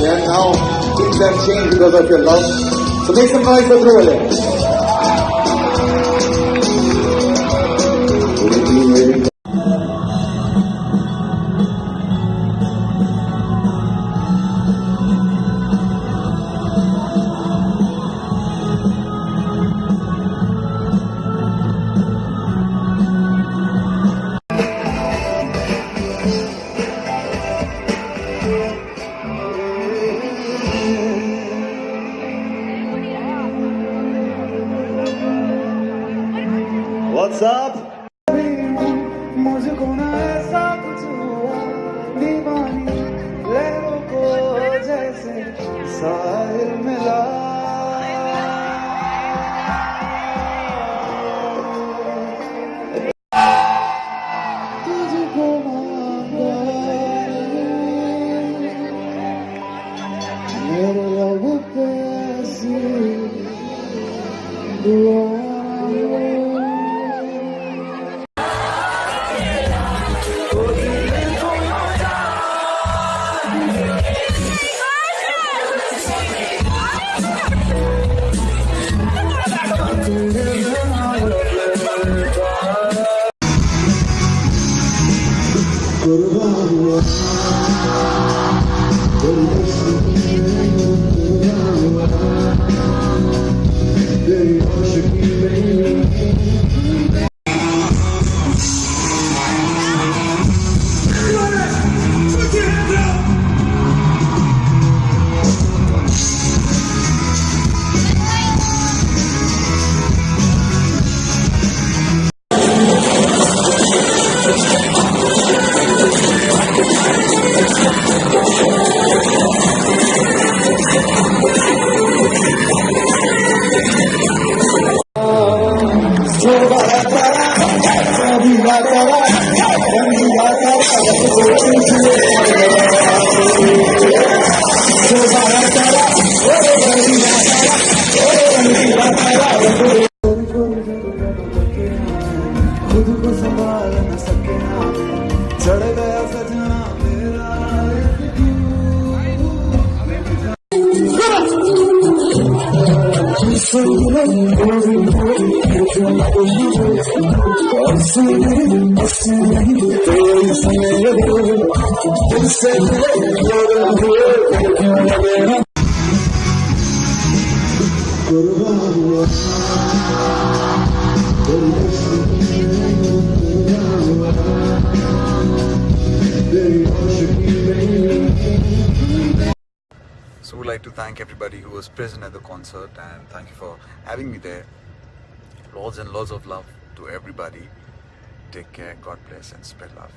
And now things have changed because of your love. So make some noise for Dhruva What's मुझको ना ऐसा कुछ हुआ दीवानी को जैसे साहिल Thank you. को संभाल न सके चढ़ गया सजना मेरा So we'd thank everybody who was present at the concert and thank you for having me there. Lots and lots of love to everybody. Take care, God bless and spread love.